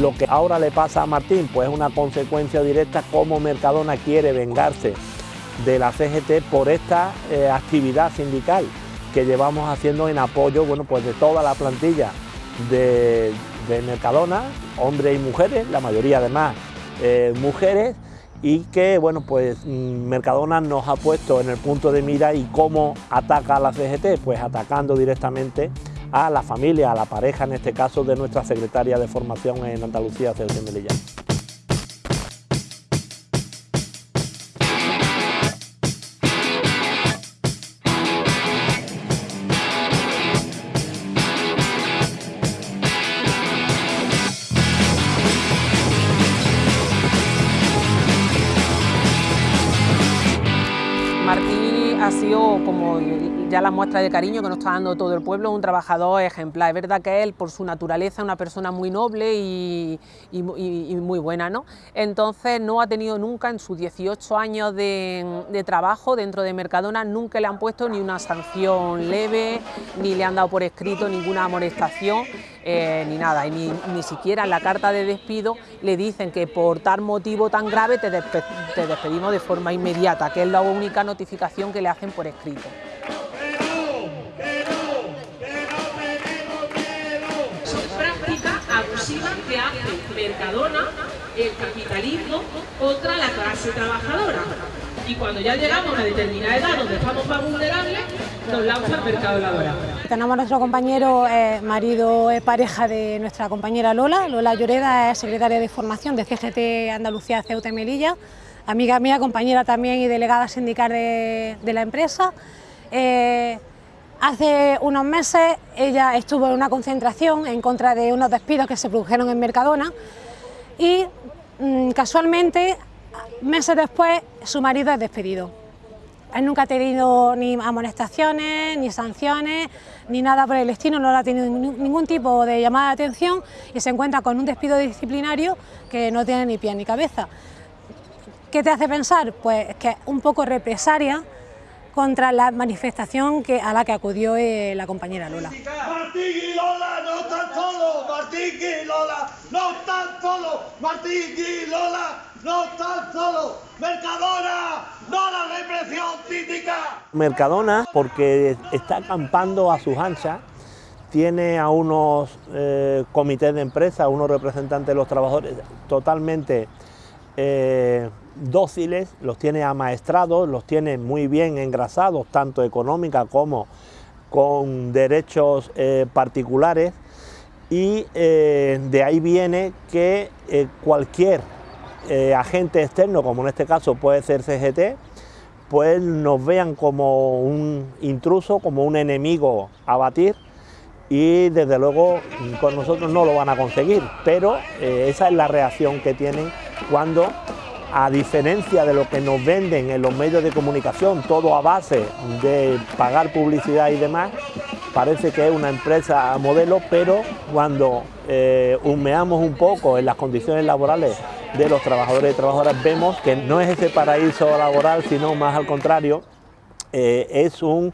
Lo que ahora le pasa a Martín, pues es una consecuencia directa como Mercadona quiere vengarse de la CGT por esta eh, actividad sindical que llevamos haciendo en apoyo bueno, pues de toda la plantilla de, Mercadona, hombres y mujeres, la mayoría además eh, mujeres, y que bueno, pues mm, Mercadona nos ha puesto en el punto de mira y cómo ataca a la CGT, pues atacando directamente a la familia, a la pareja en este caso de nuestra secretaria de formación en Andalucía, Celeste Melilla. Ya la muestra de cariño que nos está dando todo el pueblo, un trabajador ejemplar. Es verdad que él, por su naturaleza, es una persona muy noble y, muy buena, ¿no? Entonces no ha tenido nunca en sus 18 años de, trabajo dentro de Mercadona, nunca le han puesto ni una sanción leve, ni le han dado por escrito ninguna amonestación, eh, ni nada, y ni, siquiera en la carta de despido le dicen que por tal motivo tan grave te despedimos de forma inmediata, que es la única notificación que le hacen por escrito. Mercadona, el capitalismo, contra la clase trabajadora. Y cuando ya llegamos a determinada edad donde estamos más vulnerables, nos lanza el mercado laboral. Tenemos a nuestro compañero, eh, marido, eh, pareja de nuestra compañera Lola. Lola Lloreda es secretaria de formación de CGT Andalucía Ceuta y Melilla, amiga mía, compañera también y delegada sindical de, la empresa. Eh, Hace unos meses ella estuvo en una concentración en contra de unos despidos que se produjeron en Mercadona y mm, casualmente, meses después, su marido es despedido. Él nunca ha tenido ni amonestaciones, ni sanciones, ni nada por el estilo, no ha tenido ningún tipo de llamada de atención y se encuentra con un despido disciplinario que no tiene ni pie ni cabeza. ¿Qué te hace pensar? Pues que es un poco represaria contra la manifestación que, a la que acudió eh, la compañera Lola. Martín y Lola no están solos, Martín y Lola no están solos, Martín y Lola no están solos, Mercadona, no la represión cítica. Mercadona, porque está acampando a sus anchas, tiene a unos eh, comités de empresa, unos representantes de los trabajadores totalmente eh, dóciles, los tiene amaestrados, los tiene muy bien engrasados, tanto económica como con derechos eh, particulares. Y eh, de ahí viene que cualquier agente externo, como en este caso puede ser CGT, pues nos vean como un intruso, como un enemigo a batir. Y desde luego con nosotros no lo van a conseguir, pero esa es la reacción que tienen cuando, a diferencia de lo que nos venden en los medios de comunicación, todo a base de pagar publicidad y demás, parece que es una empresa modelo, pero cuando eh, humeamos un poco en las condiciones laborales de los trabajadores y trabajadoras, vemos que no es ese paraíso laboral, sino más al contrario, eh, es un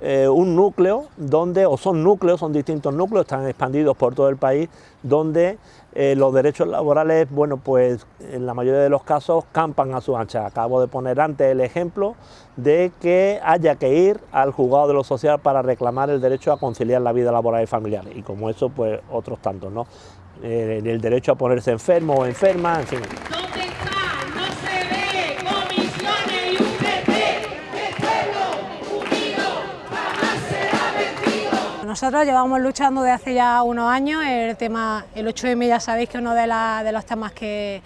eh, un núcleo donde, o son núcleos, son distintos núcleos, están expandidos por todo el país, donde eh, los derechos laborales, bueno, pues en la mayoría de los casos campan a su ancha. Acabo de poner antes el ejemplo de que haya que ir al juzgado de lo social para reclamar el derecho a conciliar la vida laboral y familiar, y como eso, pues otros tantos, ¿no? Eh, el derecho a ponerse enfermo o enferma, en fin. Nosotros llevamos luchando desde hace ya unos años, el tema, el 8M ya sabéis que uno de, los temas que,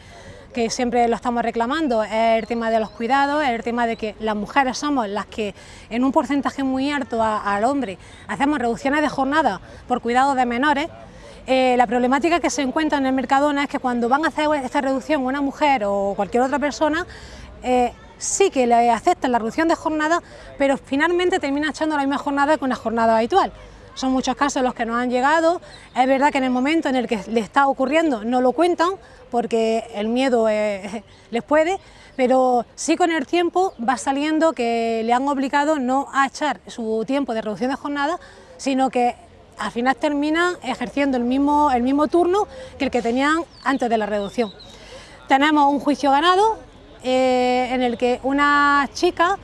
siempre lo estamos reclamando es el tema de los cuidados, es el tema de que las mujeres somos las que en un porcentaje muy alto al hombre hacemos reducciones de jornada por cuidados de menores, eh, la problemática que se encuentra en el Mercadona es que cuando van a hacer esta reducción una mujer o cualquier otra persona, eh, sí que le aceptan la reducción de jornada, pero finalmente termina echando la misma jornada que una jornada habitual. Son muchos casos los que nos han llegado, es verdad que en el momento en el que le está ocurriendo no lo cuentan porque el miedo eh, les puede, pero sí con el tiempo va saliendo que le han obligado no a echar su tiempo de reducción de jornada, sino que al final terminan ejerciendo el mismo, el mismo turno que el que tenían antes de la reducción. Tenemos un juicio ganado eh, en el que una chica,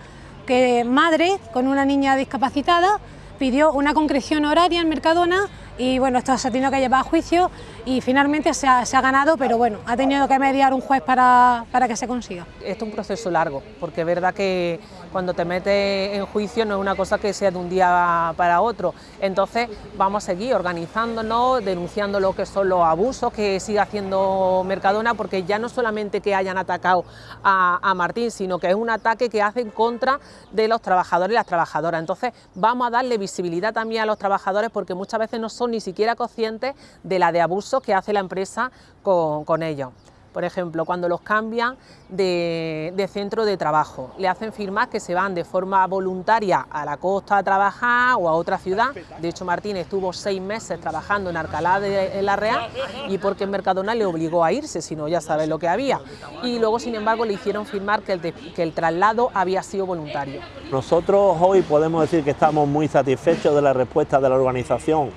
que madre con una niña discapacitada, pidió una concreción horaria en Mercadona y bueno, esto se ha tenido que llevar a juicio y finalmente se ha, ganado, pero bueno, ha tenido que mediar un juez para, para, que se consiga. Esto es un proceso largo, porque es verdad que cuando te metes en juicio no es una cosa que sea de un día para otro, entonces vamos a seguir organizándonos, denunciando lo que son los abusos que sigue haciendo Mercadona, porque ya no solamente que hayan atacado a, a Martín, sino que es un ataque que hacen contra de los trabajadores y las trabajadoras, entonces vamos a darle visibilidad también a los trabajadores porque muchas veces no son ni siquiera conscientes de la de abusos que hace la empresa con, ellos. Por ejemplo, cuando los cambian de, centro de trabajo, le hacen firmar que se van de forma voluntaria a la costa a trabajar o a otra ciudad. De hecho, Martín estuvo seis meses trabajando en Alcalá de la Real y porque Mercadona le obligó a irse, si no ya sabes lo que había. Y luego, sin embargo, le hicieron firmar que el traslado había sido voluntario. Nosotros hoy podemos decir que estamos muy satisfechos de la respuesta de la organización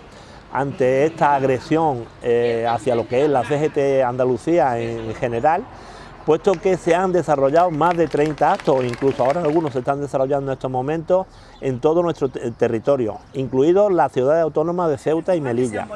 ante esta agresión eh, hacia lo que es la CGT Andalucía en general, puesto que se han desarrollado más de 30 actos, incluso ahora algunos se están desarrollando en estos momentos en todo nuestro territorio, incluidos la ciudad autónoma de Ceuta y Melilla.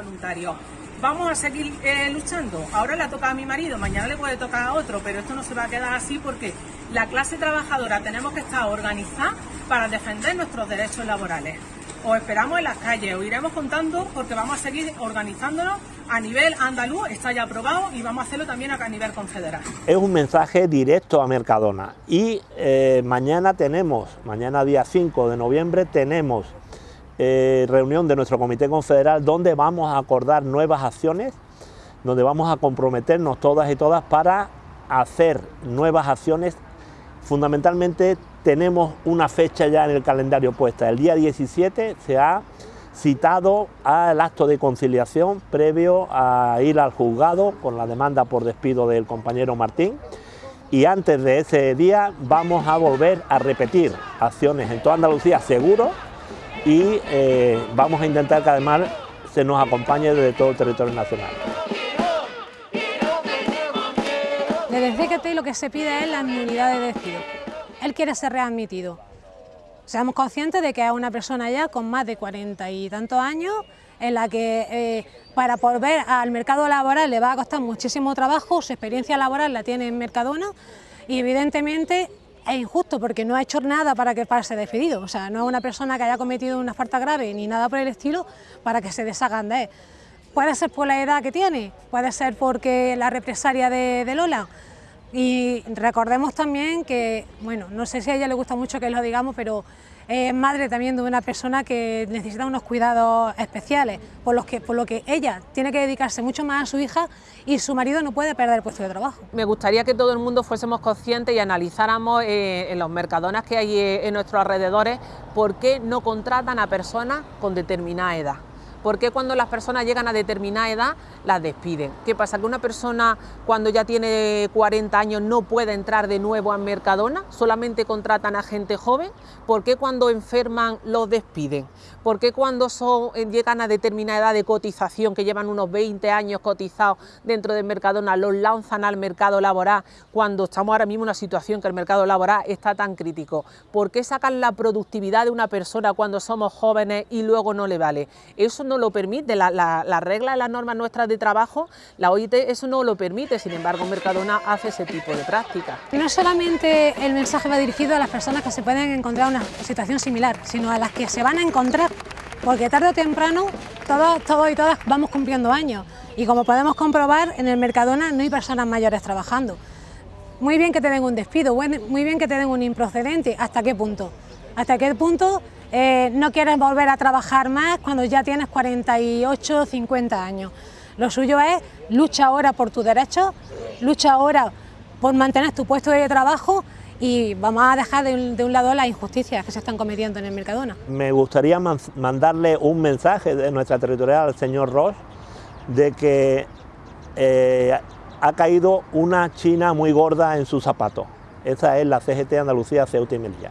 Vamos a seguir eh, luchando. Ahora le toca a mi marido, mañana le puede tocar a otro, pero esto no se va a quedar así porque la clase trabajadora tenemos que estar organizada para defender nuestros derechos laborales os esperamos en las calles, os iremos contando porque vamos a seguir organizándonos a nivel andaluz, está ya aprobado y vamos a hacerlo también a nivel confederal. Es un mensaje directo a Mercadona y eh, mañana tenemos, mañana día 5 de noviembre tenemos eh, reunión de nuestro comité confederal donde vamos a acordar nuevas acciones, donde vamos a comprometernos todas y todas para hacer nuevas acciones fundamentalmente tenemos una fecha ya en el calendario puesta. El día 17 se ha citado al acto de conciliación previo a ir al juzgado con la demanda por despido del compañero Martín y antes de ese día vamos a volver a repetir acciones en toda Andalucía seguro y eh, vamos a intentar que además se nos acompañe desde todo el territorio nacional. Desde CGT lo que se pide es la nulidad de despido. Él quiere ser readmitido. Seamos conscientes de que es una persona ya con más de cuarenta y tantos años, en la que eh, para volver al mercado laboral le va a costar muchísimo trabajo, su experiencia laboral la tiene en Mercadona y evidentemente es injusto porque no ha hecho nada para que pase despedido, o sea, no es una persona que haya cometido una falta grave ni nada por el estilo para que se deshagan de él. Puede ser por la edad que tiene, puede ser porque la represalia de, Lola. Y recordemos también que, bueno, no sé si a ella le gusta mucho que lo digamos, pero es madre también de una persona que necesita unos cuidados especiales, por, los que, por lo que ella tiene que dedicarse mucho más a su hija y su marido no puede perder el puesto de trabajo. Me gustaría que todo el mundo fuésemos conscientes y analizáramos eh, en los mercadonas que hay eh, en nuestros alrededores por qué no contratan a personas con determinada edad. ¿Por qué cuando las personas llegan a determinada edad las despiden? ¿Qué pasa? ¿Que una persona cuando ya tiene 40 años no puede entrar de nuevo a Mercadona? ¿Solamente contratan a gente joven? ¿Por qué cuando enferman los despiden? ¿Por qué cuando eh, llegan a determinada edad de cotización, que llevan unos 20 años cotizados dentro de Mercadona, los lanzan al mercado laboral cuando estamos ahora mismo en una situación que el mercado laboral está tan crítico? ¿Por qué sacan la productividad de una persona cuando somos jóvenes y luego no le vale? Eso no lo permite, la, la, regla y las normas nuestras de trabajo, la OIT eso no lo permite, sin embargo Mercadona hace ese tipo de prácticas. No solamente el mensaje va dirigido a las personas que se pueden encontrar en una situación similar, sino a las que se van a encontrar, porque tarde o temprano todos, todos y todas vamos cumpliendo años y como podemos comprobar en el Mercadona no hay personas mayores trabajando. Muy bien que te den un despido, muy bien que te den un improcedente, ¿hasta qué punto? ¿Hasta qué punto eh, no quieres volver a trabajar más cuando ya tienes 48 o 50 años. Lo suyo es lucha ahora por tus derechos, lucha ahora por mantener tu puesto de trabajo y vamos a dejar de un, lado las injusticias que se están cometiendo en el Mercadona. Me gustaría mandarle un mensaje de nuestra territorial al señor Ross de que eh, ha caído una china muy gorda en su zapato. Esa es la CGT Andalucía Ceuta y Melilla.